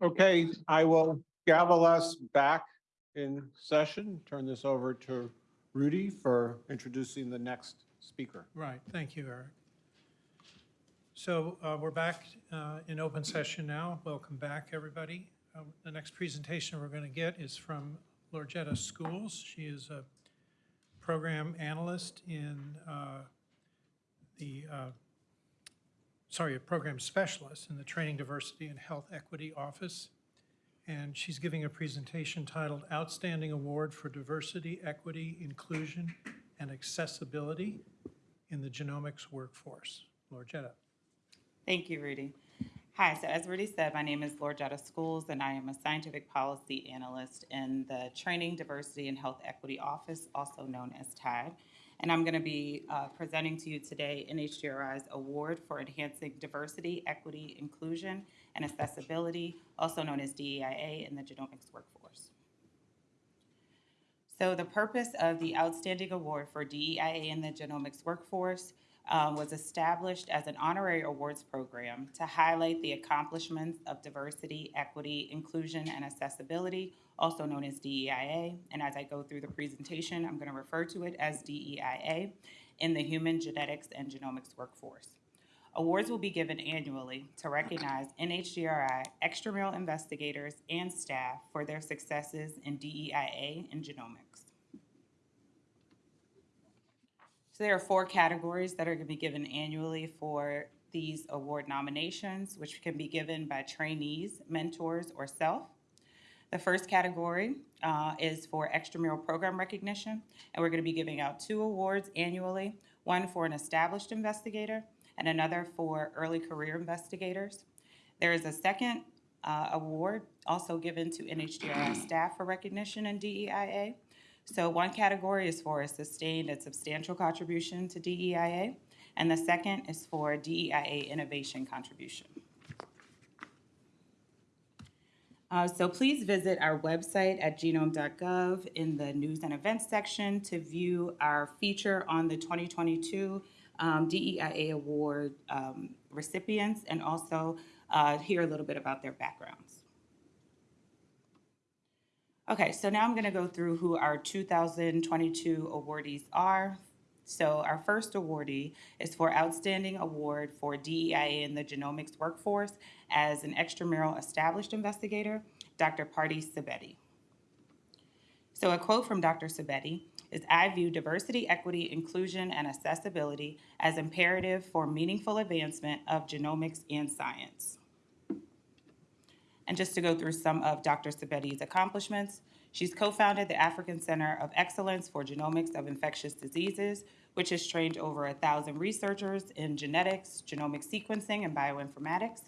Okay, I will gavel us back in session. Turn this over to Rudy for introducing the next speaker. Right, thank you, Eric. So uh, we're back uh, in open session now. Welcome back, everybody. Uh, The next presentation we're going to get is from Loretta Schools. She is a program analyst in uh, the, uh, sorry, a program specialist in the Training Diversity and Health Equity Office. And she's giving a presentation titled Outstanding Award for Diversity, Equity, Inclusion, and Accessibility in the Genomics Workforce. Loretta. Thank you, Rudy. Hi, so as Rudy said, my name is Loretta Schools, and I am a scientific policy analyst in the Training, Diversity, and Health Equity Office, also known as TAD. And I'm going to be uh, presenting to you today NHGRI's Award for Enhancing Diversity, Equity, Inclusion, and Accessibility, also known as DEIA in the genomics workforce. So the purpose of the Outstanding Award for DEIA in the genomics workforce um, was established as an honorary awards program to highlight the accomplishments of diversity, equity, inclusion, and accessibility, also known as DEIA. And as I go through the presentation, I'm going to refer to it as DEIA in the human genetics and genomics workforce. Awards will be given annually to recognize NHGRI extramural investigators and staff for their successes in DEIA and genomics. So there are four categories that are going to be given annually for these award nominations, which can be given by trainees, mentors, or self. The first category uh, is for extramural program recognition, and we're going to be giving out two awards annually, one for an established investigator and another for early career investigators. There is a second uh, award also given to NHGRI staff for recognition in DEIA. So one category is for a sustained and substantial contribution to DEIA, and the second is for DEIA innovation contribution. Uh, so please visit our website at genome.gov in the news and events section to view our feature on the 2022 um, DEIA award um, recipients and also uh, hear a little bit about their backgrounds. Okay, so now I'm going to go through who our 2022 awardees are. So our first awardee is for Outstanding Award for DEIA in the Genomics Workforce as an extramural established investigator, Dr. Pardis Sabeti. So a quote from Dr. Sabeti is, I view diversity, equity, inclusion, and accessibility as imperative for meaningful advancement of genomics and science. And just to go through some of Dr. Sabeti's accomplishments, she's co-founded the African Center of Excellence for Genomics of Infectious Diseases, which has trained over a thousand researchers in genetics, genomic sequencing, and bioinformatics.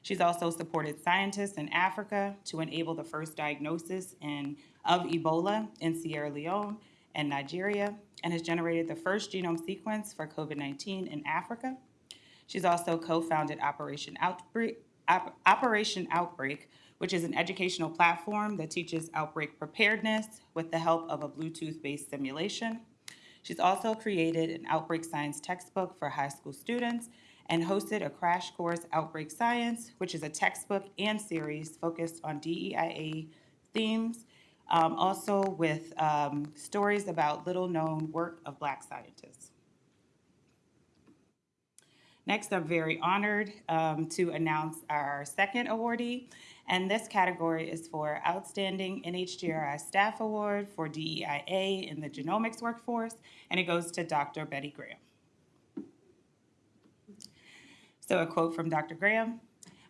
She's also supported scientists in Africa to enable the first diagnosis in, of Ebola in Sierra Leone and Nigeria, and has generated the first genome sequence for COVID-19 in Africa. She's also co-founded Operation Outbreak, Operation Outbreak, which is an educational platform that teaches outbreak preparedness with the help of a Bluetooth-based simulation. She's also created an outbreak science textbook for high school students and hosted a crash course, Outbreak Science, which is a textbook and series focused on DEIA themes, um, also with um, stories about little-known work of Black scientists. Next, I'm very honored um, to announce our second awardee, and this category is for Outstanding NHGRI Staff Award for DEIA in the Genomics Workforce, and it goes to Dr. Betty Graham. So a quote from Dr. Graham,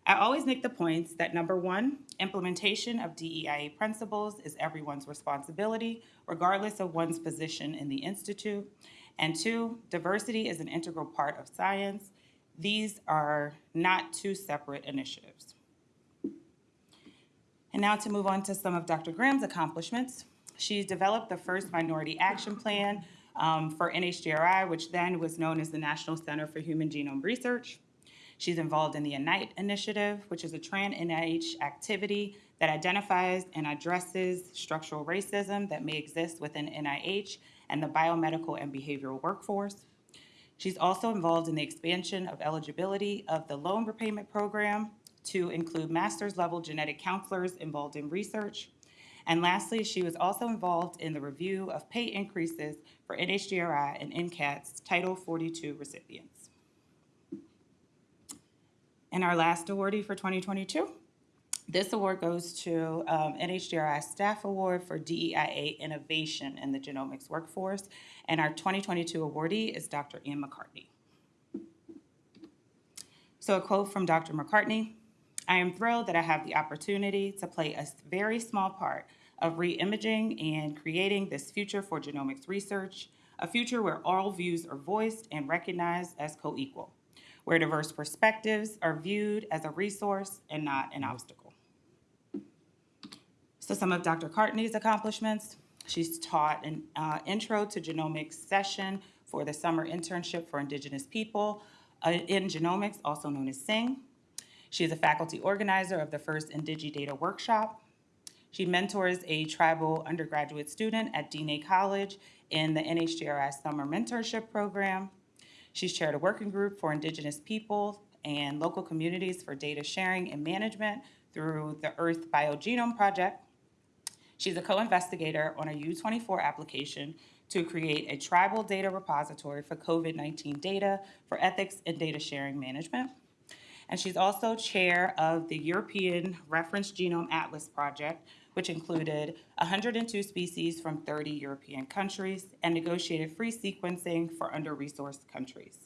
I always make the points that number one, implementation of DEIA principles is everyone's responsibility, regardless of one's position in the Institute. And two, diversity is an integral part of science. These are not two separate initiatives. And now to move on to some of Dr. Graham's accomplishments. She's developed the first minority action plan um, for NHGRI, which then was known as the National Center for Human Genome Research. She's involved in the UNITE initiative, which is a trans-NIH activity that identifies and addresses structural racism that may exist within NIH and the biomedical and behavioral workforce. She's also involved in the expansion of eligibility of the loan repayment program to include master's level genetic counselors involved in research. And lastly, she was also involved in the review of pay increases for NHGRI and NCATS Title 42 recipients. And our last awardee for 2022, this award goes to um, NHGRI Staff Award for DEIA Innovation in the Genomics Workforce. And our 2022 awardee is Dr. Ann McCartney. So a quote from Dr. McCartney, I am thrilled that I have the opportunity to play a very small part of re-imaging and creating this future for genomics research, a future where all views are voiced and recognized as co-equal, where diverse perspectives are viewed as a resource and not an obstacle. So some of Dr. Cartney's accomplishments, she's taught an uh, intro to genomics session for the summer internship for Indigenous people uh, in genomics, also known as SING. She is a faculty organizer of the first IndigiData workshop. She mentors a tribal undergraduate student at Diné College in the NHGRI Summer Mentorship Program. She's chaired a working group for Indigenous people and local communities for data sharing and management through the Earth Biogenome Project. She's a co-investigator on a U24 application to create a tribal data repository for COVID-19 data for ethics and data sharing management. And she's also chair of the European Reference Genome Atlas Project, which included 102 species from 30 European countries and negotiated free sequencing for under-resourced countries.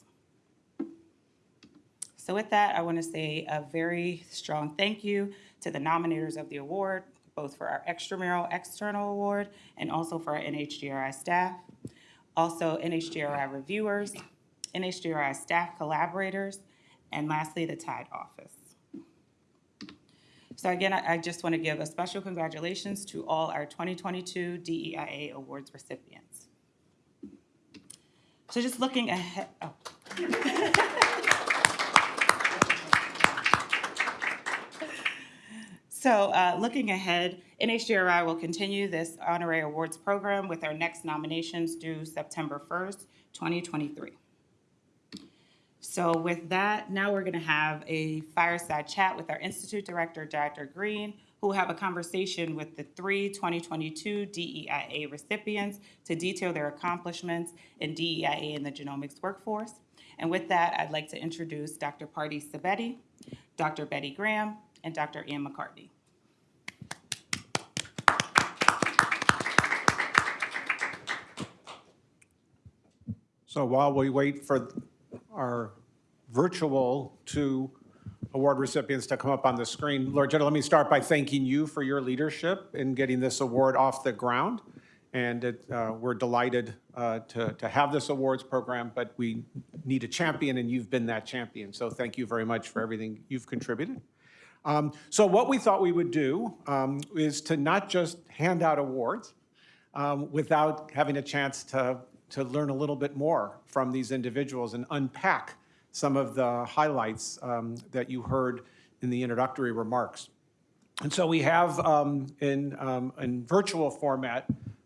So with that, I want to say a very strong thank you to the nominators of the award, both for our extramural external award and also for our NHGRI staff. Also NHGRI reviewers, NHGRI staff collaborators, and lastly, the Tide office. So again, I just want to give a special congratulations to all our 2022 DEIA Awards recipients. So just looking ahead, oh. So uh, looking ahead, NHGRI will continue this honorary awards program with our next nominations due September 1st, 2023. So with that, now we're going to have a fireside chat with our Institute Director, Dr. Green, who will have a conversation with the three 2022 DEIA recipients to detail their accomplishments in DEIA in the genomics workforce. And with that, I'd like to introduce Dr. Pardis Sabeti, Dr. Betty Graham, and Dr. Ann McCartney. So while we wait for our virtual two award recipients to come up on the screen, Lord General, let me start by thanking you for your leadership in getting this award off the ground. And it, uh, we're delighted uh, to, to have this awards program, but we need a champion, and you've been that champion. So thank you very much for everything you've contributed. Um, So what we thought we would do um, is to not just hand out awards um, without having a chance to, to learn a little bit more from these individuals and unpack some of the highlights um, that you heard in the introductory remarks. And so we have um, in, um, in virtual format,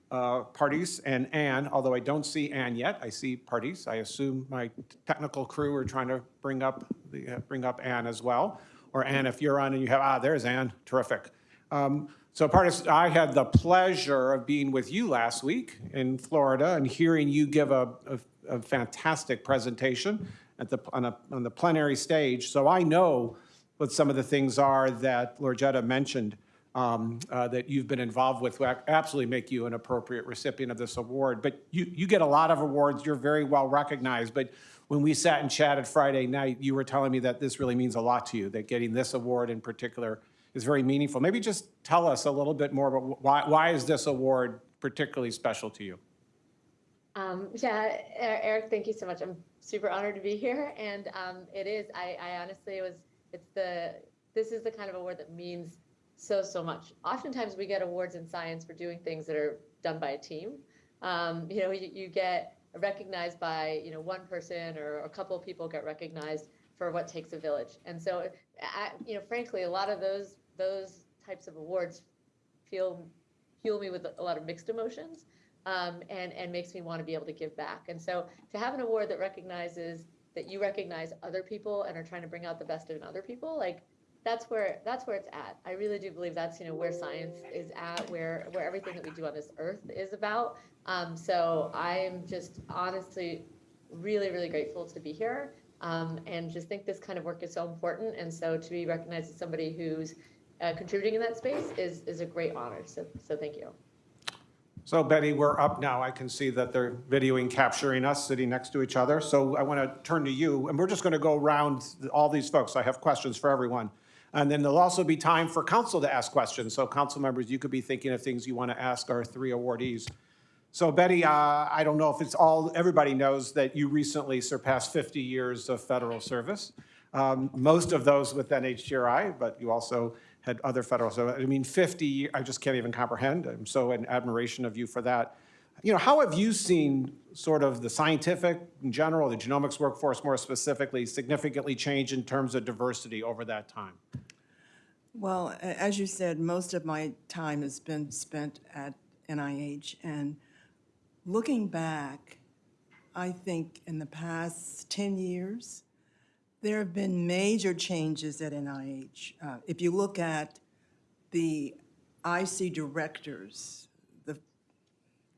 uh, Pardis and Ann, although I don't see Ann yet, I see Pardis. I assume my technical crew are trying to bring up, the, uh, bring up Ann as well. Or Ann, if you're on and you have, ah, there's Ann, terrific. Um, So Pardis, I had the pleasure of being with you last week in Florida and hearing you give a, a- a fantastic presentation at the, on a, on the plenary stage. So I know what some of the things are that Loretta mentioned um, uh, that you've been involved with will absolutely make you an appropriate recipient of this award. But you, you get a lot of awards, you're very well recognized, but when we sat and chatted Friday night, you were telling me that this really means a lot to you, that getting this award in particular is very meaningful. Maybe just tell us a little bit more about why, why is this award particularly special to you? Um, yeah, Eric, thank you so much. I'm super honored to be here, and um, it is. I, I honestly was. It's the. This is the kind of award that means so so much. Oftentimes, we get awards in science for doing things that are done by a team. Um, you know, you, you get recognized by you know one person or a couple of people get recognized for what takes a village, and so I, you know, frankly, a lot of those those types of awards feel fuel me with a lot of mixed emotions um, and and makes me want to be able to give back. And so to have an award that recognizes that you recognize other people and are trying to bring out the best in other people, like that's where that's where it's at. I really do believe that's you know where science is at, where where everything that we do on this earth is about. Um, so I'm just honestly really really grateful to be here, um, and just think this kind of work is so important. And so to be recognized as somebody who's uh, contributing in that space is is a great honor. So so thank you. So Betty, we're up now. I can see that they're videoing, capturing us, sitting next to each other. So I want to turn to you, and we're just going to go around all these folks. I have questions for everyone. And then there'll also be time for council to ask questions. So council members, you could be thinking of things you want to ask our three awardees. So Betty, uh, I don't know if it's all, everybody knows that you recently surpassed 50 years of federal service. Um, Most of those with NHGRI, but you also had other federal, so I mean, 50, I just can't even comprehend. I'm so in admiration of you for that. You know, how have you seen sort of the scientific in general, the genomics workforce more specifically, significantly change in terms of diversity over that time? Well, as you said, most of my time has been spent at NIH, and looking back, I think in the past 10 years, there have been major changes at NIH. Uh, If you look at the IC directors, the,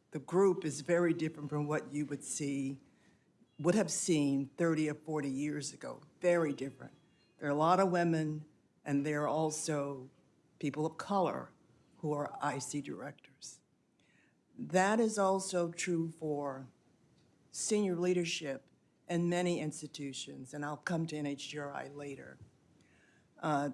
the group is very different from what you would see, would have seen 30 or 40 years ago, very different. There are a lot of women, and there are also people of color who are IC directors. That is also true for senior leadership in many institutions, and I'll come to NHGRI later. Uh,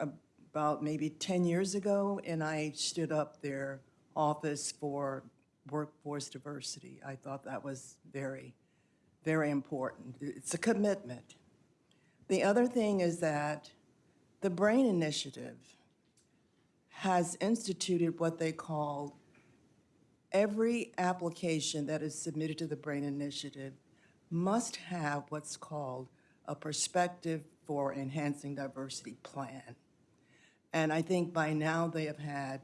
About maybe 10 years ago, NIH stood up their Office for Workforce Diversity. I thought that was very, very important. It's a commitment. The other thing is that the BRAIN Initiative has instituted what they call every application that is submitted to the BRAIN Initiative must have what's called a perspective for enhancing diversity plan. And I think by now they have had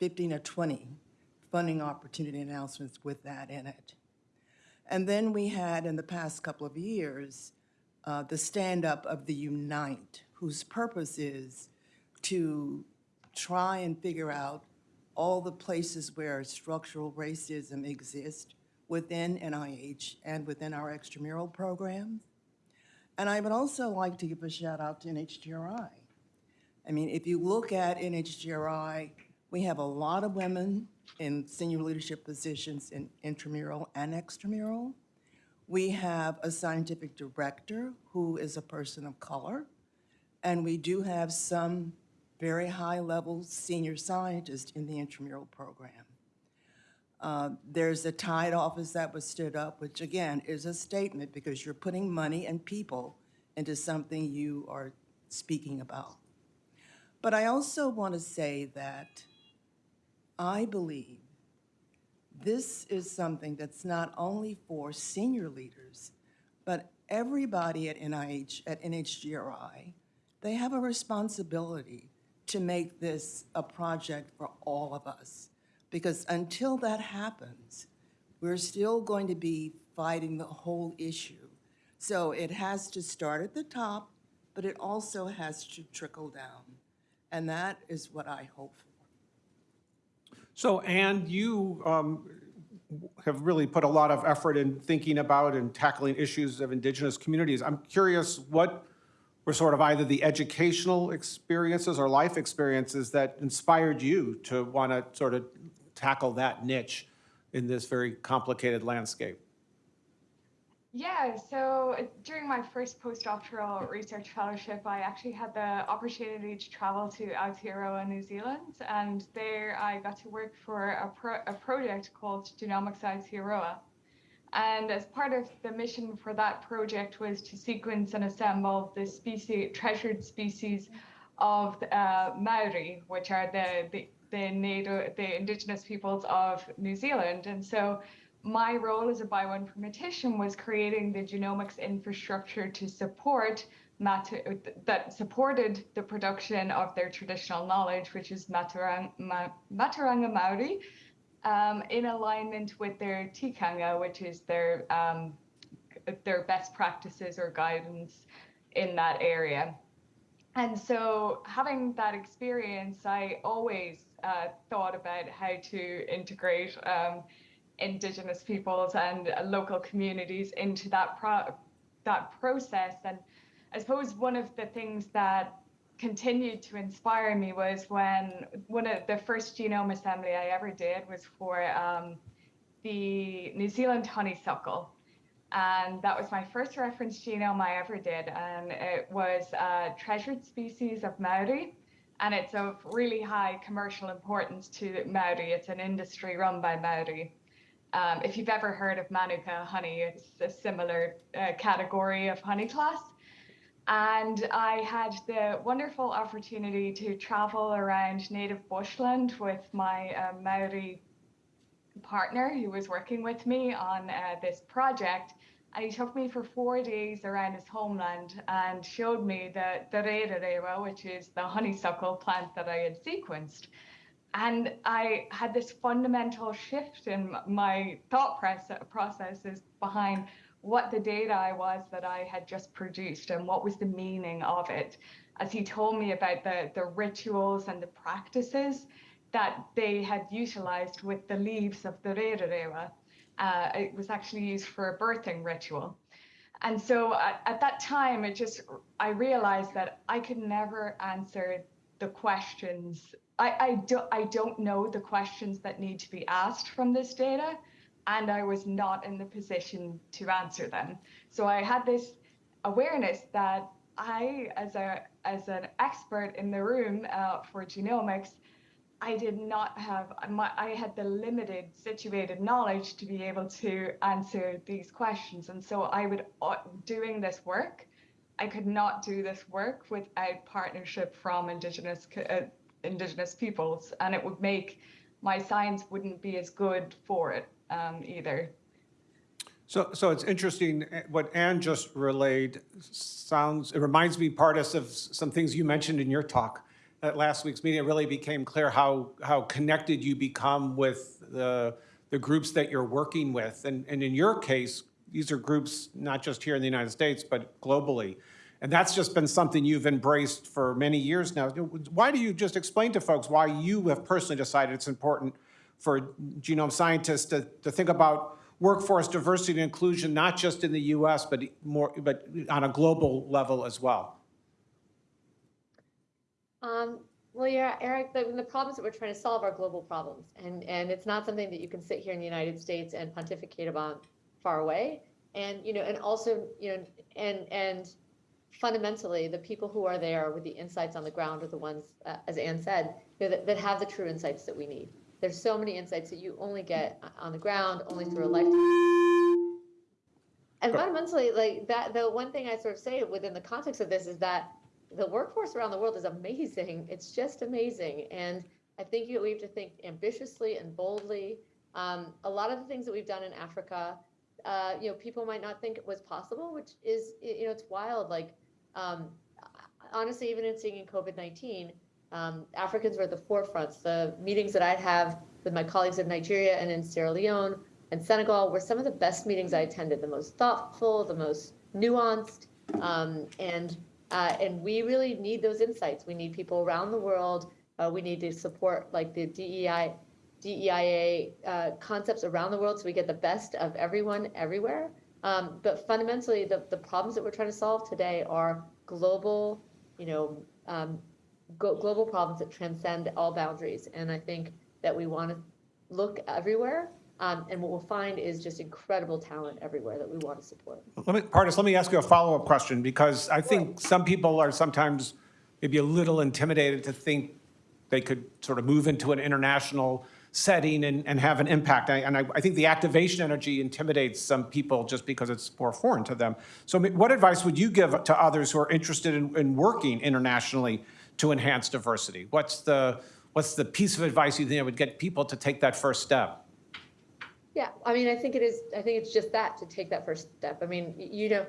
15 or 20 funding opportunity announcements with that in it. And then we had, in the past couple of years, uh, the stand-up of the Unite, whose purpose is to try and figure out all the places where structural racism exists within NIH and within our extramural programs. And I would also like to give a shout out to NHGRI. I mean, if you look at NHGRI, we have a lot of women in senior leadership positions in intramural and extramural. We have a scientific director who is a person of color, and we do have some very high-level senior scientists in the intramural program. Uh, There's a Tide office that was stood up, which again is a statement because you're putting money and people into something you are speaking about. But I also want to say that I believe this is something that's not only for senior leaders, but everybody at NIH, at NHGRI, they have a responsibility to make this a project for all of us. Because until that happens, we're still going to be fighting the whole issue. So it has to start at the top, but it also has to trickle down. And that is what I hope for. So, and you um, have really put a lot of effort in thinking about and tackling issues of indigenous communities. I'm curious what were sort of either the educational experiences or life experiences that inspired you to want to sort of tackle that niche in this very complicated landscape? Yeah, so uh, during my first postdoctoral research fellowship, I actually had the opportunity to travel to Aotearoa, New Zealand, and there I got to work for a, pro- a project called Genomics Aotearoa. And as part of the mission for that project was to sequence and assemble the species, treasured species of uh, Maori, which are the, the, the native, the indigenous peoples of New Zealand. And so my role as a bioinformatician was creating the genomics infrastructure to support Matu- that supported the production of their traditional knowledge, which is Maturang, Ma, Matauranga Maori, um, in alignment with their tikanga, which is their um, their best practices or guidance in that area. and so having that experience, I always uh, thought about how to integrate um, Indigenous peoples and uh, local communities into that pro- that process. And I suppose one of the things that continued to inspire me was when one of the first genome assembly I ever did was for um, the New Zealand honeysuckle. And that was my first reference genome I ever did. And it was a treasured species of Maori. And it's of really high commercial importance to Maori. It's an industry run by Maori. Um, if you've ever heard of Manuka honey, it's a similar uh, category of honey class. And I had the wonderful opportunity to travel around native bushland with my uh, Maori partner who was working with me on uh, this project. And he took me for four days around his homeland and showed me the, the rewarewa, which is the honeysuckle plant that I had sequenced. And I had this fundamental shift in my thought processes behind what the data I was that I had just produced and what was the meaning of it. As he told me about the, the rituals and the practices that they had utilized with the leaves of the rewarewa. Uh, it was actually used for a birthing ritual. And so at, at that time, it just, I realized that I could never answer the questions. I, I, do, I don't know the questions that need to be asked from this data, and I was not in the position to answer them. So I had this awareness that I, as a as an expert in the room uh, for genomics, I did not have, my, I had the limited situated knowledge to be able to answer these questions. And so I would, uh, doing this work, I could not do this work without partnership from Indigenous, uh, Indigenous peoples. And it would make, my science wouldn't be as good for it um, either. So, so it's interesting, eh, what Anne just relayed sounds, it reminds me part of some things you mentioned in your talk at last week's meeting, it really became clear how, how connected you become with the, the groups that you're working with. And, and in your case, these are groups not just here in the United States, but globally. And that's just been something you've embraced for many years now. Why do you just explain to folks why you have personally decided it's important for genome scientists to, to think about workforce diversity and inclusion, not just in the US, but more, but on a global level as well? Um, well, yeah, Eric, the, the problems that we're trying to solve are global problems. And, and it's not something that you can sit here in the United States and pontificate about far away. And, you know, and also, you know, and, and fundamentally, the people who are there with the insights on the ground are the ones, uh, as Anne said, you know, that, that have the true insights that we need. There's so many insights that you only get on the ground, only through a lifetime. And fundamentally, like that, the one thing I sort of say within the context of this is that the workforce around the world is amazing. It's just amazing. And I think you, we have to think ambitiously and boldly. Um, a lot of the things that we've done in Africa, uh, you know, people might not think it was possible, which is, you know, it's wild. Like, um, honestly, even in seeing in COVID-19, um, Africans were at the forefronts. The meetings that I'd have with my colleagues in Nigeria and in Sierra Leone and Senegal were some of the best meetings I attended, the most thoughtful, the most nuanced, um, and uh, and we really need those insights. We need people around the world. Uh, we need to support like the DEI, DEIA uh, concepts around the world so we get the best of everyone everywhere. Um, but fundamentally, the, the problems that we're trying to solve today are global, you know, um, global problems that transcend all boundaries. And I think that we want to look everywhere um, and what we'll find is just incredible talent everywhere that we want to support. Let me, Pardis, let me ask you a follow-up question because I think some people are sometimes maybe a little intimidated to think they could sort of move into an international setting and, and have an impact. I, and I, I, think the activation energy intimidates some people just because it's more foreign to them. So what advice would you give to others who are interested in, in working internationally to enhance diversity? What's the, what's the piece of advice you think would get people to take that first step? Yeah, I mean, I think it is, I think it's just that, to take that first step. I mean, you know,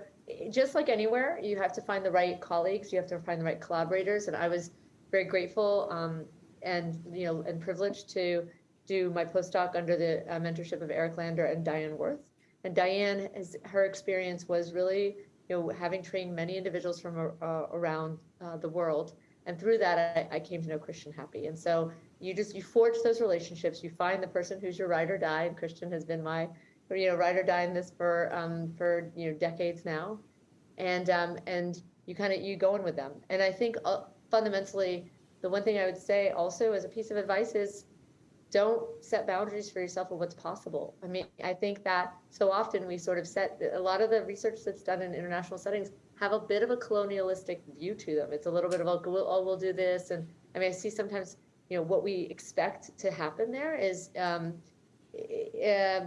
just like anywhere, you have to find the right colleagues, you have to find the right collaborators, and I was very grateful um, and, you know, and privileged to do my postdoc under the uh, mentorship of Eric Lander and Dyann Wirth. And Dyann, has, her experience was really you know, having trained many individuals from uh, around uh, the world, and through that, I, I came to know Christian Happi. And so you just you forge those relationships. You find the person who's your ride or die, and Christian has been my, you know, ride or die in this for um, for you know decades now, and um, and you kind of you go in with them. And I think uh, fundamentally, the one thing I would say also as a piece of advice is don't set boundaries for yourself of what's possible. I mean, I think that so often we sort of set a lot of the research that's done in international settings have a bit of a colonialistic view to them. It's a little bit of oh we'll do this, and I mean I see sometimes you know what we expect to happen there is um, uh,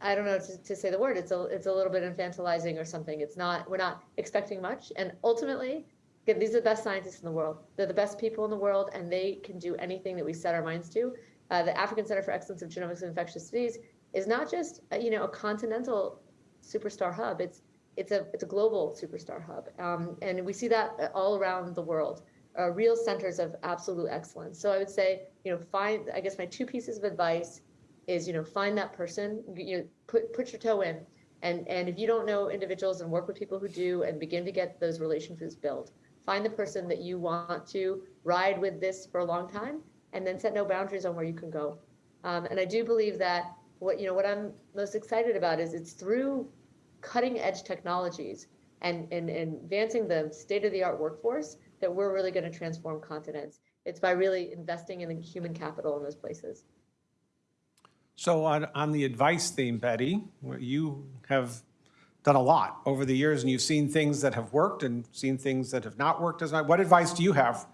I don't know to, to say the word. It's a it's a little bit infantilizing or something. It's not we're not expecting much, and ultimately. Again, these are the best scientists in the world. They're the best people in the world, and they can do anything that we set our minds to uh, the African Center for Excellence of Genomics and Infectious Disease is not just uh, you know a continental superstar hub. It's it's a it's a global superstar hub, um, and we see that all around the world. Uh, real centers of absolute excellence. So I would say you know find. I guess my two pieces of advice is you know find that person. You know put put your toe in, and and if you don't know individuals and work with people who do, and begin to get those relationships built. Find the person that you want to ride with this for a long time and then set no boundaries on where you can go. Um, and I do believe that what you know what I'm most excited about is it's through cutting edge technologies and, and, and advancing the state of the art workforce that we're really going to transform continents. It's by really investing in the human capital in those places. So on, on the advice theme, Betty, you have done a lot over the years and you've seen things that have worked and seen things that have not worked as What advice do you have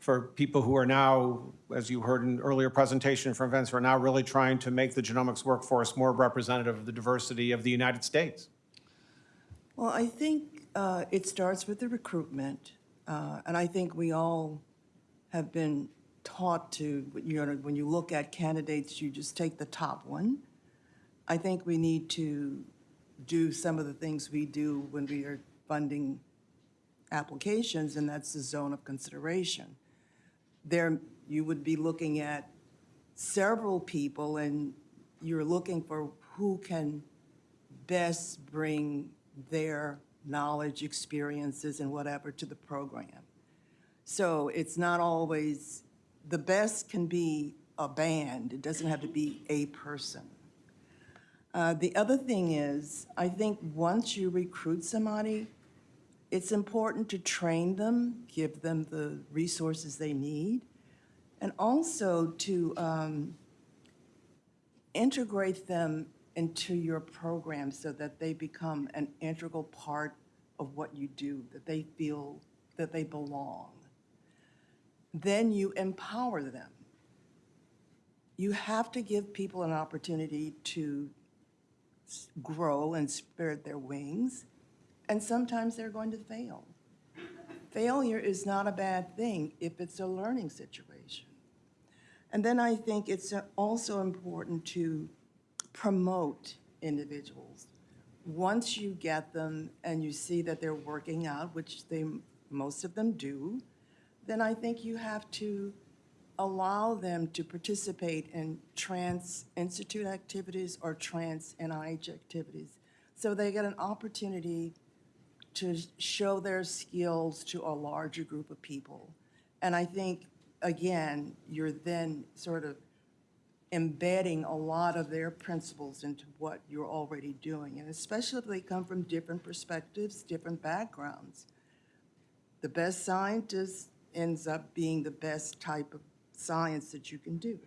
for people who are now, as you heard in earlier presentation from Vince, who are now really trying to make the genomics workforce more representative of the diversity of the United States? Well, I think uh, it starts with the recruitment, uh, and I think we all have been taught to, you know, when you look at candidates, you just take the top one. I think we need to do some of the things we do when we are funding applications, and that's the zone of consideration. There, you would be looking at several people, and you're looking for who can best bring their knowledge, experiences, and whatever to the program. So it's not always, the best can be a band. It doesn't have to be a person. Uh, the other thing is, I think once you recruit somebody, it's important to train them, give them the resources they need, and also to um, integrate them into your program so that they become an integral part of what you do, that they feel that they belong. Then you empower them. You have to give people an opportunity to grow and spread their wings, and sometimes they're going to fail. Failure is not a bad thing if it's a learning situation. And then I think it's also important to promote individuals. Once you get them and you see that they're working out, which they, most of them do, then I think you have to allow them to participate in trans institute activities or trans NIH activities. So they get an opportunity to show their skills to a larger group of people. And I think, again, you're then sort of embedding a lot of their principles into what you're already doing, and especially if they come from different perspectives, different backgrounds. The best scientist ends up being the best type of science that you can do.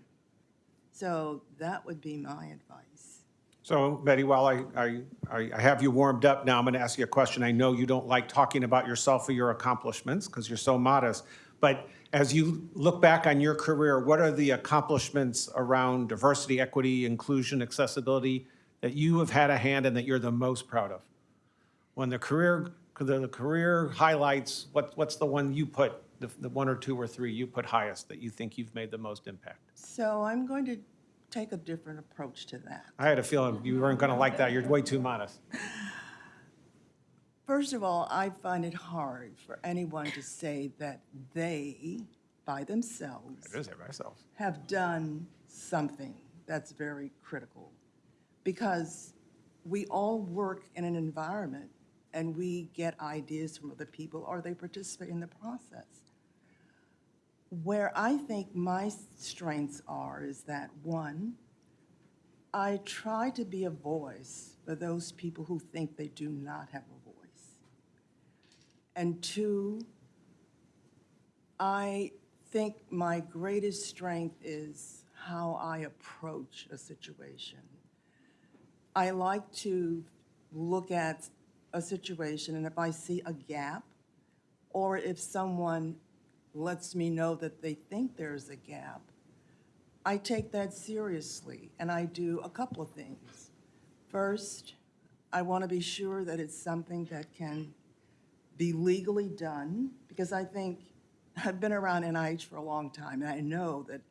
So that would be my advice. So Betty, while I, I, I have you warmed up now, I'm going to ask you a question. I know you don't like talking about yourself or your accomplishments because you're so modest. But as you look back on your career, what are the accomplishments around diversity, equity, inclusion, accessibility that you have had a hand in that you're the most proud of? When the career, the career highlights, what, what's the one you put, the, the one or two or three you put highest that you think you've made the most impact? So I'm going to take a different approach to that. I had a feeling you weren't going to like that. You're way too modest. First of all, I find it hard for anyone to say that they, by themselves, is it myself. have done something that's very critical. Because we all work in an environment and we get ideas from other people or they participate in the process. Where I think my strengths are is that, one, I try to be a voice for those people who think they do not have a voice. And two, I think my greatest strength is how I approach a situation. I like to look at a situation, and if I see a gap, or if someone lets me know that they think there's a gap, I take that seriously, and I do a couple of things. First, I want to be sure that it's something that can be legally done, because I think, I've been around NIH for a long time, and I know that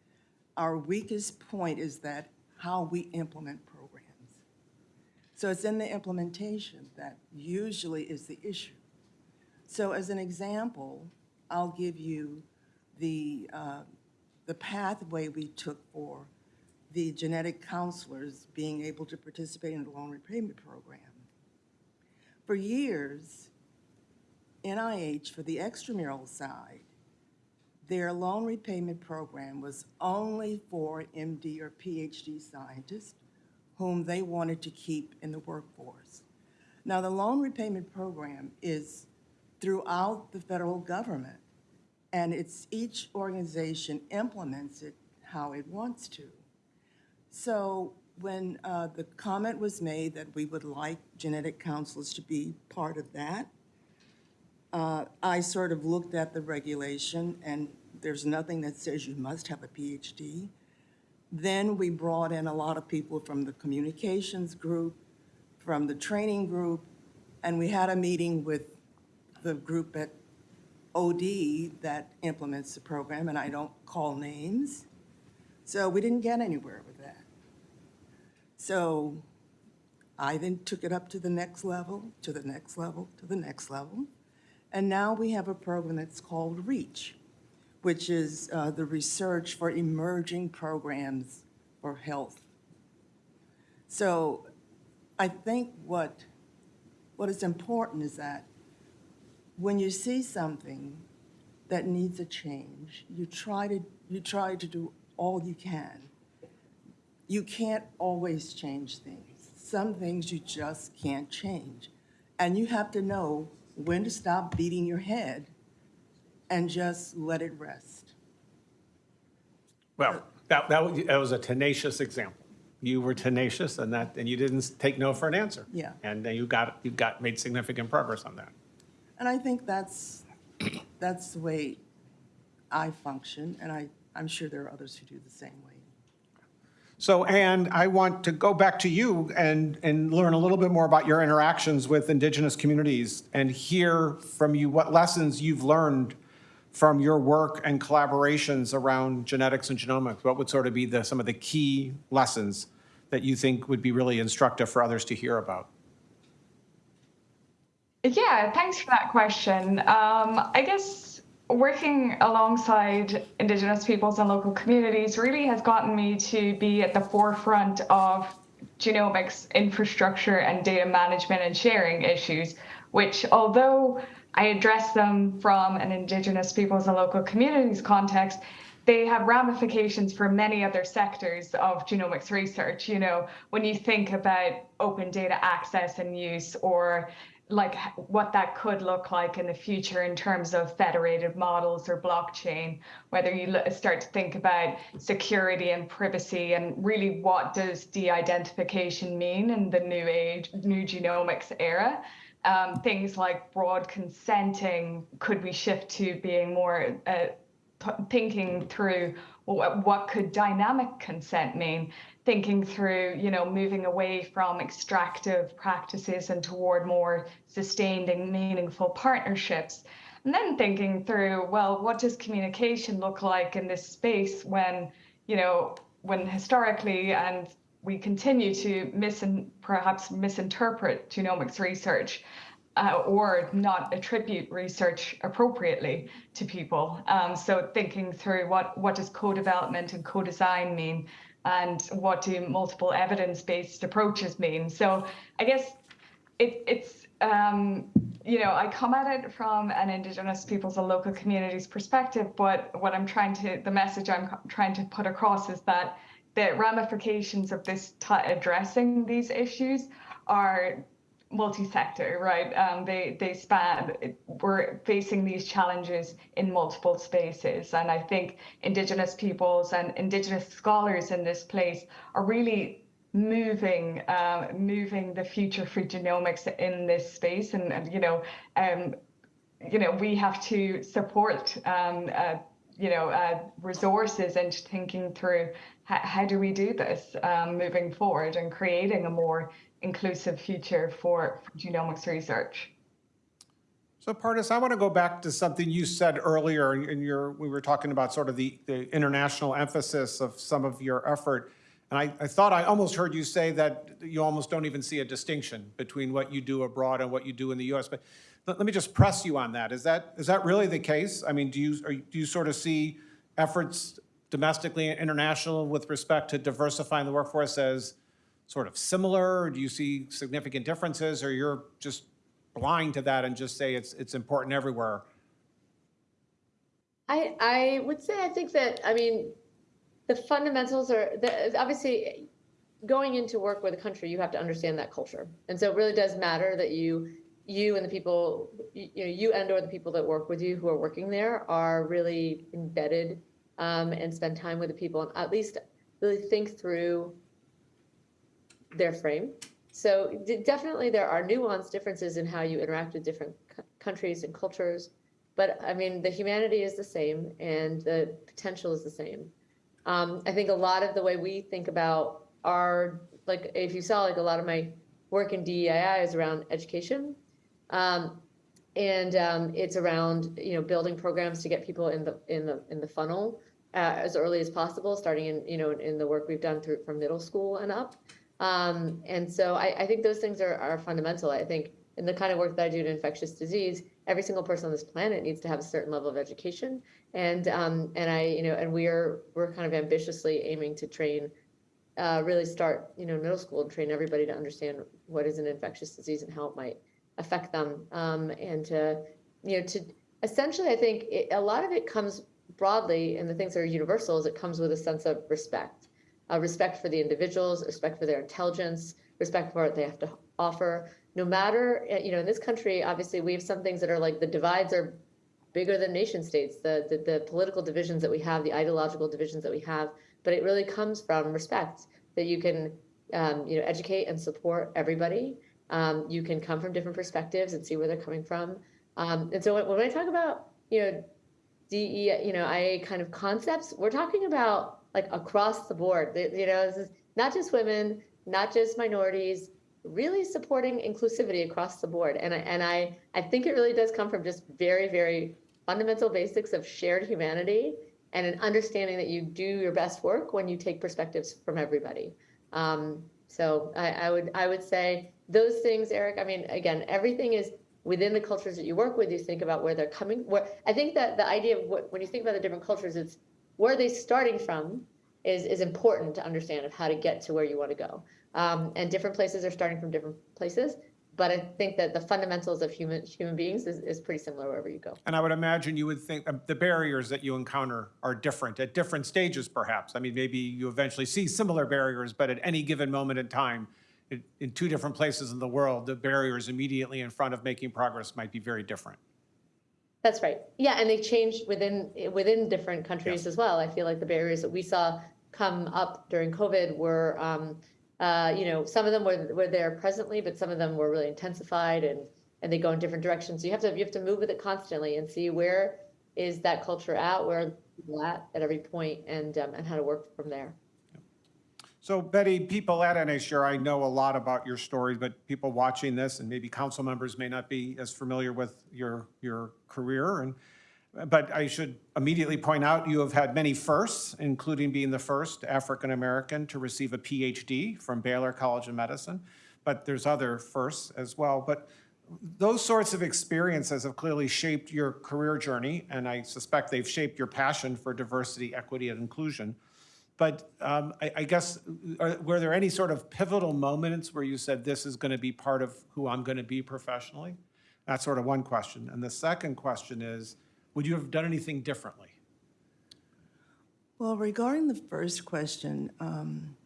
our weakest point is that how we implement programs. So it's in the implementation that usually is the issue. So as an example, I'll give you the, uh, the pathway we took for the genetic counselors being able to participate in the loan repayment program. For years, NIH, for the extramural side, their loan repayment program was only for MD or PhD scientists whom they wanted to keep in the workforce. Now, the loan repayment program is throughout the federal government, and it's each organization implements it how it wants to. So when uh, the comment was made that we would like genetic counselors to be part of that, uh, I sort of looked at the regulation, and there's nothing that says you must have a PhD. Then we brought in a lot of people from the communications group, from the training group, and we had a meeting with the group at OD that implements the program, and I don't call names. So we didn't get anywhere with that. So I then took it up to the next level, to the next level, to the next level. And now we have a program that's called REACH, which is uh, the research for emerging programs for health. So I think what, what is important is that when you see something that needs a change, you try to, you try to do all you can. You can't always change things. Some things you just can't change. And you have to know when to stop beating your head and just let it rest. Well, that, that was- that was a tenacious example. You were tenacious and that, and you didn't take no for an answer. Yeah. And then you got, you got, made significant progress on that. And I think that's, that's the way I function, and I, I'm sure there are others who do the same way. So, and I want to go back to you and, and learn a little bit more about your interactions with indigenous communities and hear from you what lessons you've learned from your work and collaborations around genetics and genomics. What would sort of be the, some of the key lessons that you think would be really instructive for others to hear about? Yeah, thanks for that question. Um, I guess working alongside Indigenous peoples and local communities really has gotten me to be at the forefront of genomics infrastructure and data management and sharing issues, which although I address them from an Indigenous peoples and local communities context, they have ramifications for many other sectors of genomics research. You know, when you think about open data access and use or like what that could look like in the future in terms of federated models or blockchain whether you start to think about security and privacy and really what does de-identification mean in the new age new genomics era? Um, things like broad consenting could we shift to being more uh, thinking through well, what could dynamic consent mean thinking through you know moving away from extractive practices and toward more sustained and meaningful partnerships and then thinking through well what does communication look like in this space when you know when historically and we continue to mis and perhaps misinterpret genomics research uh, or not attribute research appropriately to people. Um, so thinking through what, what does co-development and co-design mean and what do multiple evidence-based approaches mean. So I guess it, it's um, you know, I come at it from an Indigenous peoples and local communities perspective, but what I'm trying to, the message I'm trying to put across is that the ramifications of this addressing these issues are multi-sector, right? Um, they they span. We're facing these challenges in multiple spaces, and I think Indigenous peoples and Indigenous scholars in this place are really moving um, moving the future for genomics in this space, and, and you know, um, you know, we have to support. Um, uh, you know, uh, resources into thinking through how, how do we do this um, moving forward and creating a more inclusive future for, genomics research. So Pardis, I want to go back to something you said earlier in your, we were talking about sort of the, the international emphasis of some of your effort. And I, I thought I almost heard you say that you almost don't even see a distinction between what you do abroad and what you do in the US. But let, let me just press you on that. Is that, is that really the case? I mean, do you, are, do you sort of see efforts domestically and international with respect to diversifying the workforce as sort of similar? Do you see significant differences, or you're just blind to that and just say it's, it's important everywhere? I, I would say, I think that, I mean, the fundamentals are, the, obviously, going into work with a country, you have to understand that culture. And so it really does matter that you, you and the people, you, you and or the people that work with you who are working there are really embedded um, and spend time with the people and at least really think through their frame. So definitely there are nuanced differences in how you interact with different countries and cultures. But I mean, the humanity is the same and the potential is the same. Um, I think a lot of the way we think about our, like, if you saw like a lot of my work in DEI is around education. Um, and um, it's around, you know, building programs to get people in the, in the, in the funnel uh, as early as possible, starting in, you know, in the work we've done through from middle school and up. Um, and so I, I think those things are, are fundamental. I think in the kind of work that I do in infectious disease, every single person on this planet needs to have a certain level of education. And um, and I, you know, and we're we're kind of ambitiously aiming to train, uh, really start, you know, middle school and train everybody to understand what is an infectious disease and how it might affect them. Um, and to, you know, to essentially, I think it, a lot of it comes broadly, and the things that are universal is it comes with a sense of respect uh, respect for the individuals, respect for their intelligence, respect for what they have to offer. No matter, uh, you know, in this country, obviously, we have some things that are like the divides are bigger than nation states, the, the, the political divisions that we have, the ideological divisions that we have, but it really comes from respect that you can, um, you know, educate and support everybody. Um, you can come from different perspectives and see where they're coming from. Um, and so when, when I talk about, you know, DE, you know, IA kind of concepts, we're talking about like across the board. You know, this is not just women, not just minorities, really supporting inclusivity across the board. And I, and I, I think it really does come from just very, very fundamental basics of shared humanity and an understanding that you do your best work when you take perspectives from everybody. Um, so I, I would, I would say those things, Eric. I mean, again, everything is within the cultures that you work with. You think about where they're coming. Where I think that the idea of what, when you think about the different cultures, it's where are they starting from is is important to understand of how to get to where you want to go. Um, and different places are starting from different places. But I think that the fundamentals of human human beings is, is pretty similar wherever you go. And I would imagine you would think uh, the barriers that you encounter are different at different stages, perhaps. I mean, maybe you eventually see similar barriers, but at any given moment in time, in two different places in the world, the barriers immediately in front of making progress might be very different. That's right. Yeah, and they change within within different countries as well. I feel like the barriers that we saw come up during COVID were, um, uh, you know, some of them were were there presently, but some of them were really intensified and and they go in different directions. So you have to you have to move with it constantly and see where is that culture at, where people at at every point, and um, and how to work from there. So Betty, people at NHR, I know a lot about your story, but people watching this and maybe council members may not be as familiar with your, your career. And, but I should immediately point out, you have had many firsts, including being the first African-American to receive a PhD from Baylor College of Medicine. But there's other firsts as well. But those sorts of experiences have clearly shaped your career journey, and I suspect they've shaped your passion for diversity, equity, and inclusion. But um, I, I guess, are, were there any sort of pivotal moments where you said, this is going to be part of who I'm going to be professionally? That's sort of one question. And the second question is, would you have done anything differently? Well, regarding the first question, um,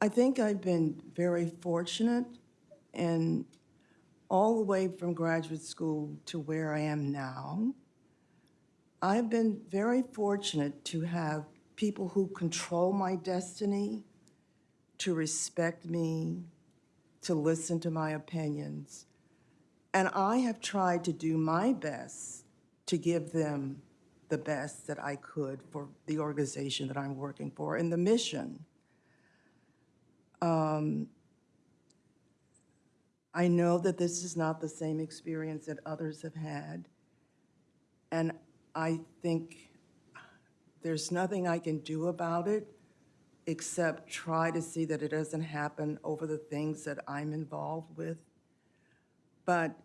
I think I've been very fortunate and all the way from graduate school to where I am now. I've been very fortunate to have people who control my destiny, to respect me, to listen to my opinions. And I have tried to do my best to give them the best that I could for the organization that I'm working for and the mission. Um, I know that this is not the same experience that others have had. And I think there's nothing I can do about it except try to see that it doesn't happen over the things that I'm involved with. But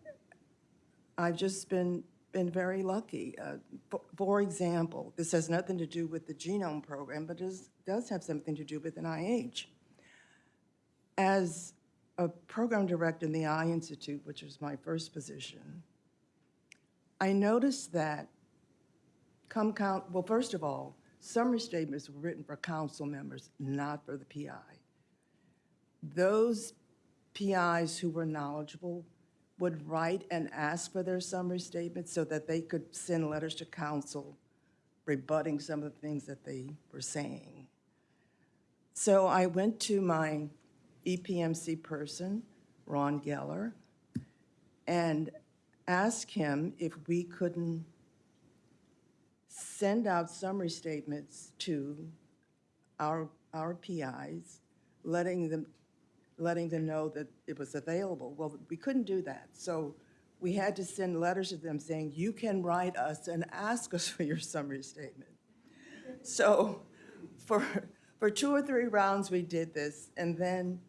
I've just been, been very lucky. Uh, for- For example, this has nothing to do with the genome program, but it does have something to do with NIH. As a program director in the Eye Institute, which was my first position, I noticed that come count, well, first of all, summary statements were written for council members, not for the PI. Those PIs who were knowledgeable would write and ask for their summary statements so that they could send letters to council rebutting some of the things that they were saying. So I went to my EPMC person, Ron Geller, and asked him if we couldn't send out summary statements to our, our PIs, letting them, letting them know that it was available. Well, we couldn't do that. So we had to send letters to them saying, you can write us and ask us for your summary statement. So for, for two or three rounds, we did this. And then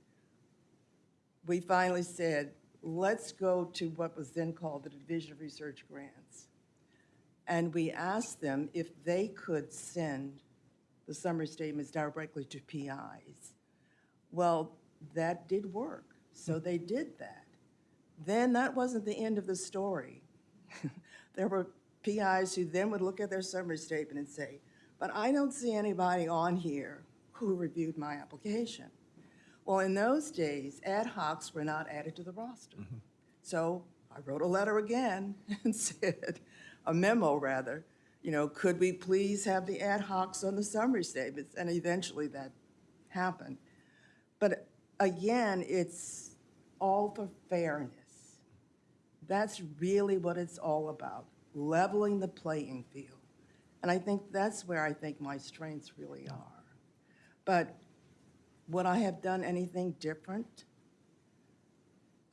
we finally said, let's go to what was then called the Division of Research Grants. And we asked them if they could send the summary statements directly to PIs. Well, that did work, so they did that. Then that wasn't the end of the story. There were PIs who then would look at their summary statement and say, but I don't see anybody on here who reviewed my application. Well, in those days, ad hocs were not added to the roster. Mm-hmm. So I wrote a letter again and said, a memo rather, you know, could we please have the ad hocs on the summary statements? And eventually that happened. But again, it's all for fairness. That's really what it's all about, leveling the playing field. And I think that's where I think my strengths really are. But would I have done anything different?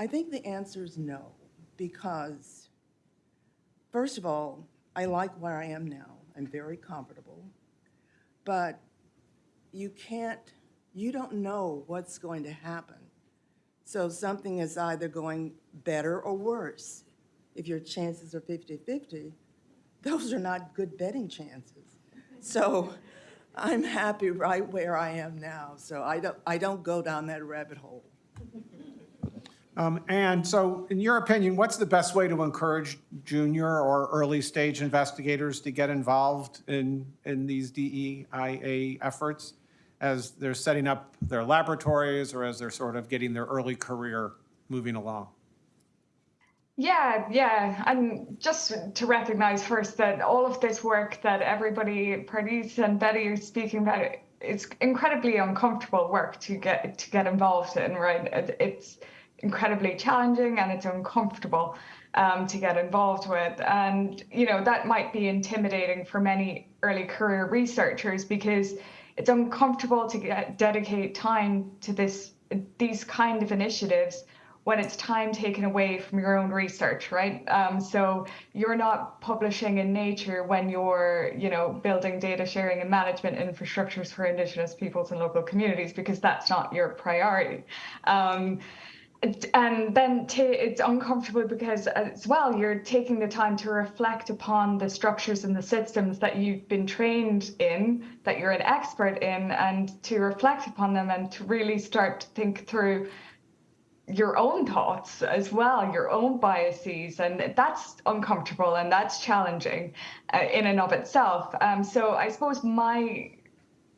I think the answer is no, because first of all, I like where I am now. I'm very comfortable. But you can't, you don't know what's going to happen. So something is either going better or worse. If your chances are 50-50, those are not good betting chances. So I'm happy right where I am now, so I don't, I don't go down that rabbit hole. Um, And so, in your opinion, what's the best way to encourage junior or early-stage investigators to get involved in, in these DEIA efforts as they're setting up their laboratories or as they're sort of getting their early career moving along? Yeah, yeah. And just to recognize first that all of this work that everybody, Pardis and Betty are speaking about, it's incredibly uncomfortable work to get to get involved in, right? It- It's incredibly challenging and it's uncomfortable um, to get involved with. And, you know, that might be intimidating for many early career researchers because it's uncomfortable to get, dedicate time to this these kind of initiatives when it's time taken away from your own research, right? Um, so you're not publishing in Nature when you're, you know, building data sharing and management infrastructures for Indigenous peoples and local communities because that's not your priority. Um, and then it's uncomfortable because as well you're taking the time to reflect upon the structures and the systems that you've been trained in that you're an expert in and to reflect upon them and to really start to think through your own thoughts as well your own biases. And that's uncomfortable and that's challenging uh, in and of itself. Um, so i suppose my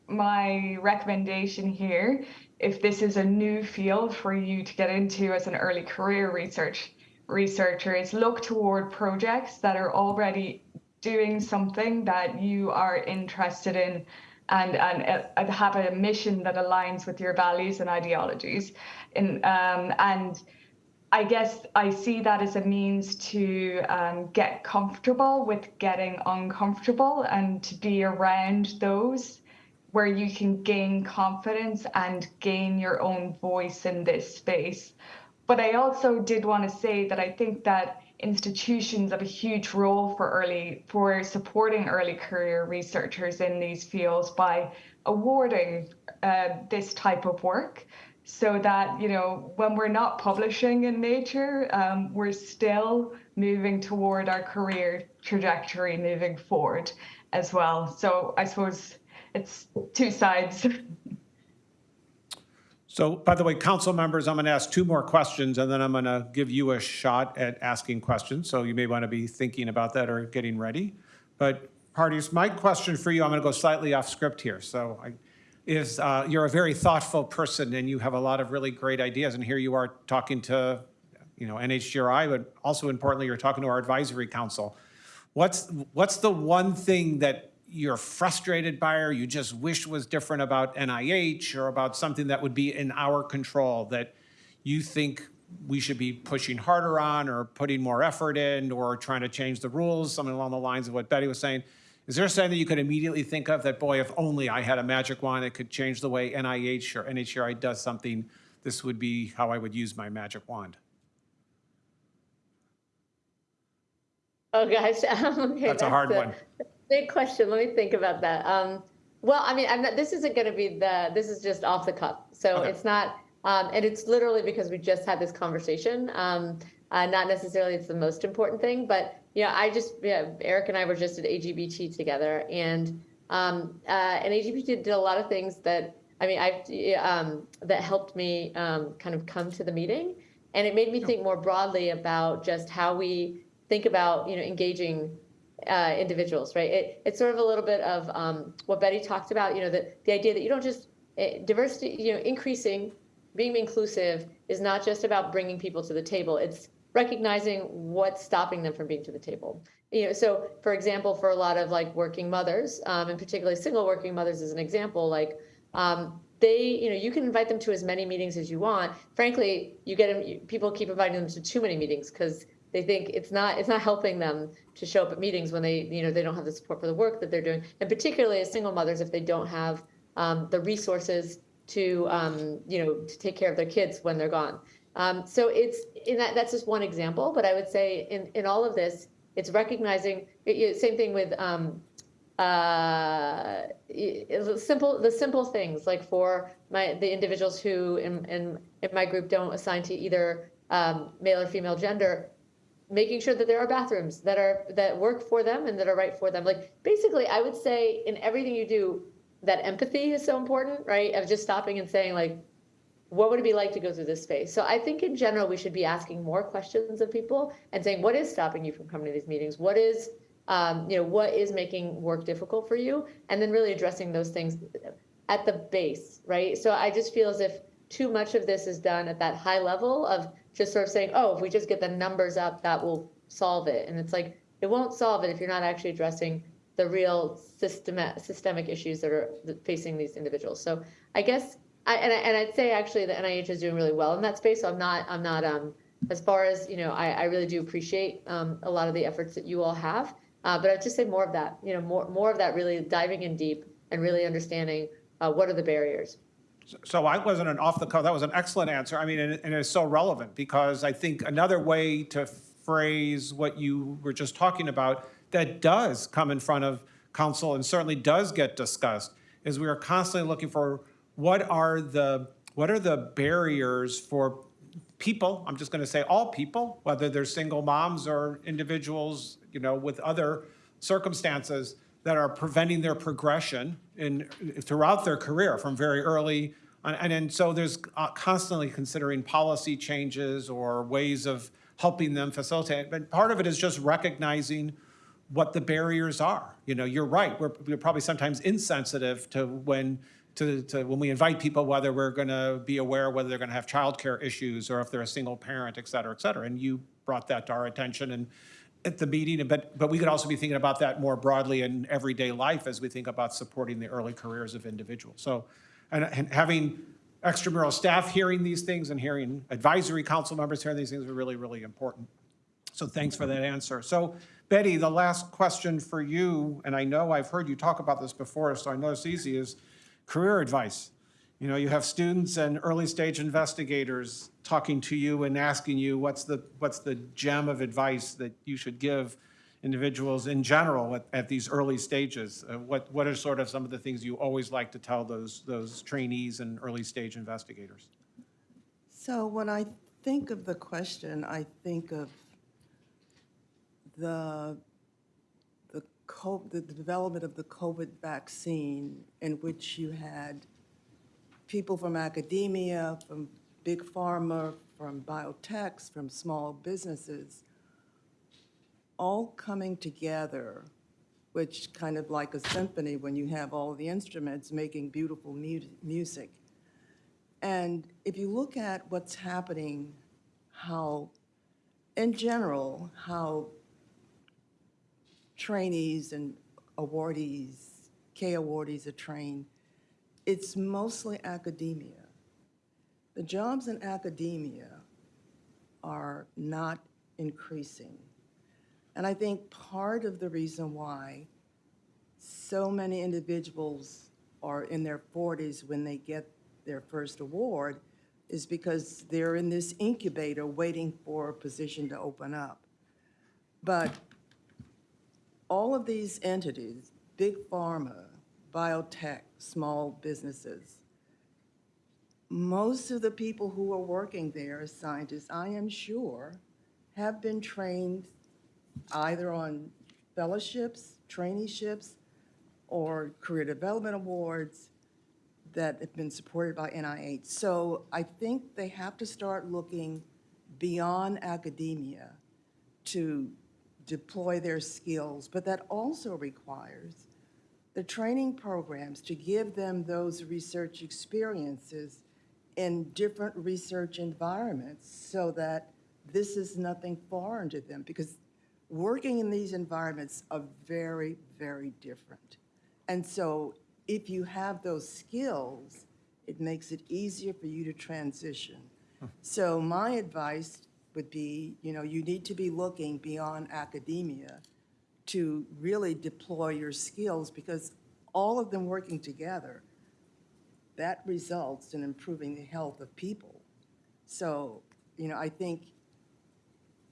my recommendation here, if this is a new field for you to get into as an early career research researcher, is look toward projects that are already doing something that you are interested in and, and uh, have a mission that aligns with your values and ideologies. In, um, and I guess I see that as a means to um, get comfortable with getting uncomfortable and to be around those where you can gain confidence and gain your own voice in this space. But I also did want to say that I think that institutions have a huge role for early for supporting early career researchers in these fields by awarding uh, this type of work so that you know when we're not publishing in nature um, we're still moving toward our career trajectory moving forward as well so i suppose it's two sides. So, by the way, council members, I'm going to ask two more questions, and then I'm going to give you a shot at asking questions. So you may want to be thinking about that or getting ready. But Pardis, my question for you, I'm going to go slightly off script here. So I, is, uh, you're a very thoughtful person, and you have a lot of really great ideas. And here you are talking to, you know, NHGRI, but also importantly, you're talking to our advisory council. What's, what's the one thing that you're frustrated by or you just wish was different about NIH or about something that would be in our control that you think we should be pushing harder on or putting more effort in or trying to change the rules, something along the lines of what Betty was saying. Is there something that you could immediately think of that, boy, if only I had a magic wand that could change the way NIH or NHGRI does something, this would be how I would use my magic wand? Oh, gosh. um, okay, That's a hard one. Big question. Let me think about that. Um, well, I mean, I'm not, this isn't going to be the, this is just off the cuff. So Okay. it's not, um, and it's literally because we just had this conversation. Um, uh, not necessarily it's the most important thing, but yeah, I just, yeah, Eric and I were just at AGBT together and, um, uh, and AGBT did a lot of things that, I mean, I've, um, that helped me, um, kind of come to the meeting. And it made me think more broadly about just how we think about, you know, engaging uh, individuals, right? It, it's sort of a little bit of um, what Betty talked about, you know, the, the idea that you don't just, eh, diversity, you know, increasing, being inclusive is not just about bringing people to the table. It's recognizing what's stopping them from being to the table. You know, so for example, for a lot of like working mothers, um, and particularly single working mothers as an example, like um, they, you know, you can invite them to as many meetings as you want. Frankly, you get them, people keep inviting them to too many meetings because they think it's not, it's not helping them to show up at meetings when they, you know, they don't have the support for the work that they're doing. And particularly as single mothers, if they don't have um, the resources to, um, you know, to take care of their kids when they're gone. Um, so it's, in that, that's just one example, but I would say in, in all of this, it's recognizing, it- same thing with, um, uh, simple, the simple things, like for my, the individuals who in, in, in my group don't assign to either, um, male or female gender, making sure that there are bathrooms that are, that work for them and that are right for them. Like, basically, I would say in everything you do, that empathy is so important, right? Of just stopping and saying like, what would it be like to go through this space? So I think in general, we should be asking more questions of people and saying, what is stopping you from coming to these meetings? What is, um, you know, what is making work difficult for you? And then really addressing those things at the base, right? So I just feel as if too much of this is done at that high level of just sort of saying, oh, if we just get the numbers up, that will solve it. And it's like, it won't solve it if you're not actually addressing the real systemic, systemic issues that are facing these individuals. So I guess I, and, I, and I'd say actually the NIH is doing really well in that space. So I'm not, I'm not, um, as far as, you know, I, I really do appreciate, um, a lot of the efforts that you all have. Uh, but I'd just say more of that, you know, more, more of that really diving in deep and really understanding, uh, what are the barriers. So I wasn't an off the cuff, that was an excellent answer. I mean, and and it's so relevant because I think another way to phrase what you were just talking about that does come in front of council and certainly does get discussed is we are constantly looking for what are the, what are the barriers for people, I'm just going to say all people, whether they're single moms or individuals, you know, with other circumstances that are preventing their progression in, throughout their career from very early. And, and so there's uh, constantly considering policy changes or ways of helping them facilitate. But part of it is just recognizing what the barriers are. You know, you're right. We're, we're probably sometimes insensitive to when to, to when we invite people, whether we're going to be aware whether they're going to have childcare issues or if they're a single parent, et cetera, et cetera. And you brought that to our attention and at the meeting. But but we could also be thinking about that more broadly in everyday life as we think about supporting the early careers of individuals. So, and, and having extramural staff hearing these things and hearing advisory council members hearing these things are really, really important. So thanks for that answer. So Betty, the last question for you, and I know I've heard you talk about this before, so I know it's easy, is career advice. You know, you have students and early stage investigators talking to you and asking you what's the, what's the gem of advice that you should give individuals in general at, at these early stages? Uh, What, what are sort of some of the things you always like to tell those, those trainees and early stage investigators? So when I think of the question, I think of the, the co, the the development of the COVID vaccine in which you had people from academia, from big pharma, from biotechs, from small businesses, all coming together, which kind of like a symphony when you have all the instruments making beautiful mu- music. And if you look at what's happening, how, in general, how trainees and awardees, K awardees are trained, it's mostly academia. The jobs in academia are not increasing. And I think part of the reason why so many individuals are in their 40s when they get their first award is because they're in this incubator waiting for a position to open up. But all of these entities, big pharma, biotech, small businesses, most of the people who are working there as scientists, I am sure, have been trained either on fellowships, traineeships, or career development awards that have been supported by NIH. So I think they have to start looking beyond academia to deploy their skills, but that also requires the training programs to give them those research experiences in different research environments so that this is nothing foreign to them because working in these environments are very, very different. And so if you have those skills, it makes it easier for you to transition. Hmm. So my advice would be, you know, you need to be looking beyond academia to really deploy your skills because all of them working together, that results in improving the health of people. So, you know, I think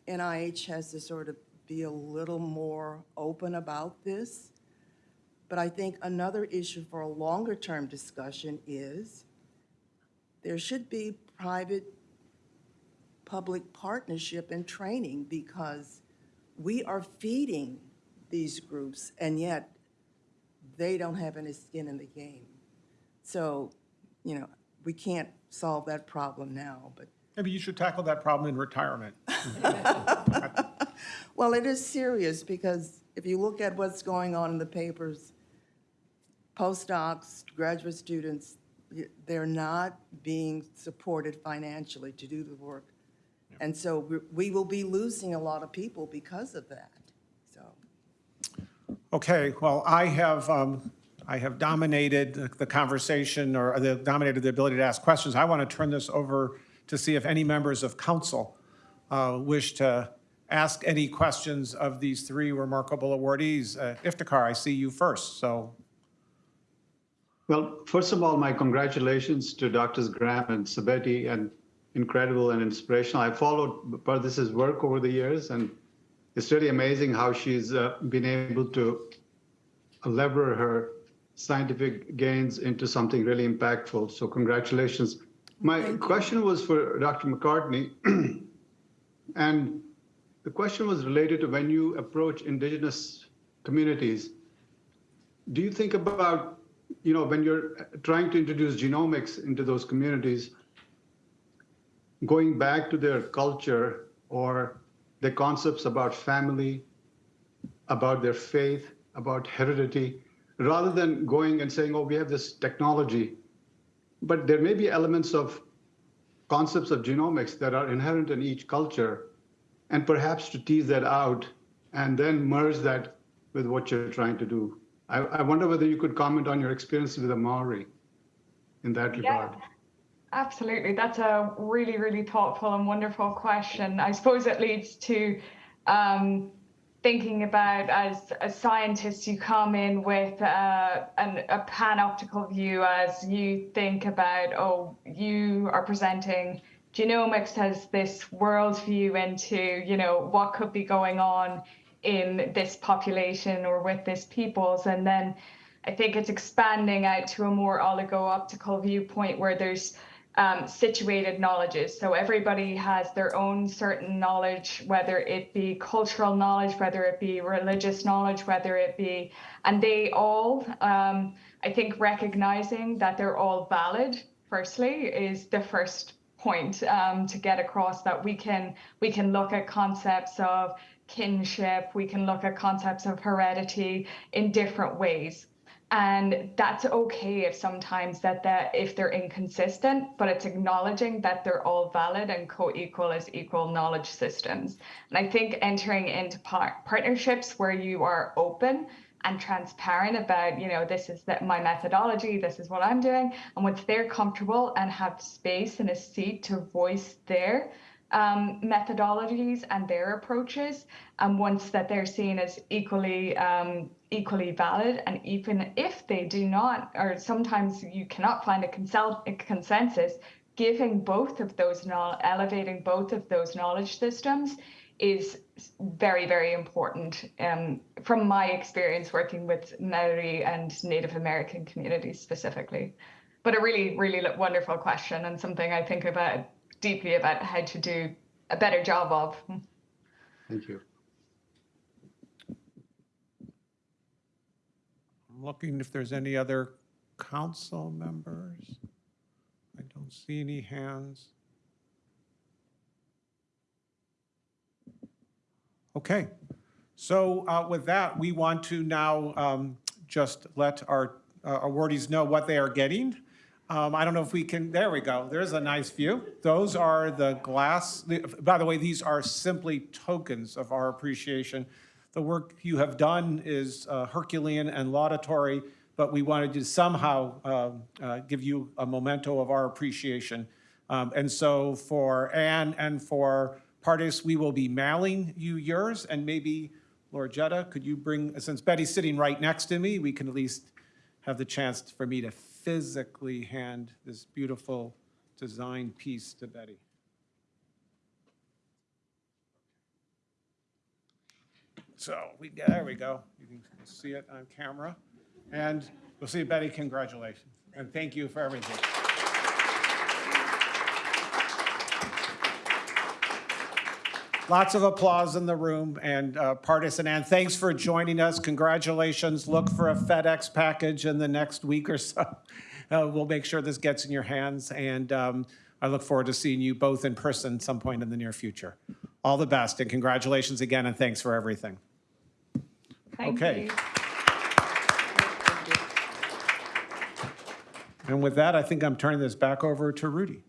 NIH has to sort of be a little more open about this. But I think another issue for a longer-term discussion is there should be private-public partnership and training because we are feeding these groups and yet they don't have any skin in the game. So, you know, we can't solve that problem now, but Maybe you should tackle that problem in retirement. Well, it is serious because if you look at what's going on in the papers, postdocs, graduate students, y- they're not being supported financially to do the work. And so we- we will be losing a lot of people because of that. Okay, well, I have, um, I have dominated the- conversation or the, dominated the ability to ask questions. I want to turn this over to see if any members of council uh, wish to ask any questions of these three remarkable awardees. Uh, Iftikhar, I see you first, so Well, first of all, my congratulations to Drs. Graham and Sabeti, and incredible and inspirational. I followed Pardis's work over the years, and it's really amazing how she's uh, been able to lever her scientific gains into something really impactful. So congratulations. My question was for Dr. McCartney. And the question was related to when you approach indigenous communities, do you think about, you know, when you're trying to introduce genomics into those communities, going back to their culture or the concepts about family, about their faith, about heredity, rather than going and saying, oh, we have this technology. But there may be elements of concepts of genomics that are inherent in each culture, and perhaps to tease that out and then merge that with what you're trying to do. I, I wonder whether you could comment on your experience with the Maori in that Yeah. regard. Absolutely. That's a really, really thoughtful and wonderful question. I suppose it leads to um, thinking about as, as scientists, you come in with uh, an, a panoptical view as you think about, oh, you are presenting genomics as this worldview into, you know, what could be going on in this population or with this peoples. And then I think it's expanding out to a more oligo-optical viewpoint where there's um, situated knowledges. So everybody has their own certain knowledge, whether it be cultural knowledge, whether it be religious knowledge, whether it be, and they all, um, I think, recognizing that they're all valid. Firstly, is the first point um, to get across that we can we can look at concepts of kinship, we can look at concepts of heredity in different ways and that's okay if sometimes that that if they're inconsistent but it's acknowledging that they're all valid and co-equal as equal knowledge systems. And i think entering into par- partnerships where you are open and transparent about you know this is that my methodology this is what i'm doing and once they're comfortable and have space and a seat to voice their um, methodologies and their approaches, and once that they're seen as equally um, equally valid, and even if they do not, or sometimes you cannot find a, consel- a consensus, giving both of those elevating both of those knowledge systems is very very important um, from my experience working with Maori and Native American communities specifically. But a really really wonderful question and something I think about deeply about how to do a better job of. Thank you. Looking if there's any other council members. I don't see any hands. Okay, so uh, with that, we want to now um, just let our uh, awardees know what they are getting. Um, I don't know if we can, there we go, there's a nice view. Those are the glass, by the way, these are simply tokens of our appreciation. The work you have done is uh, Herculean and laudatory, but we wanted to somehow um, uh, give you a memento of our appreciation. Um, And so for Ann and for Pardis, we will be mailing you yours, and maybe, Laura Jetta, could you bring, since Betty's sitting right next to me, we can at least have the chance for me to physically hand this beautiful design piece to Betty. So we, there we go. You can see it on camera. And we'll see, Betty, congratulations. And thank you for everything. Lots of applause in the room, and uh, Pardis and Ann, thanks for joining us. Congratulations. Look for a FedEx package in the next week or so. Uh, We'll make sure this gets in your hands, and um, I look forward to seeing you both in person some point in the near future. All the best, and congratulations again, and thanks for everything. Thank Okay. you. And with that, I think I'm turning this back over to Rudy.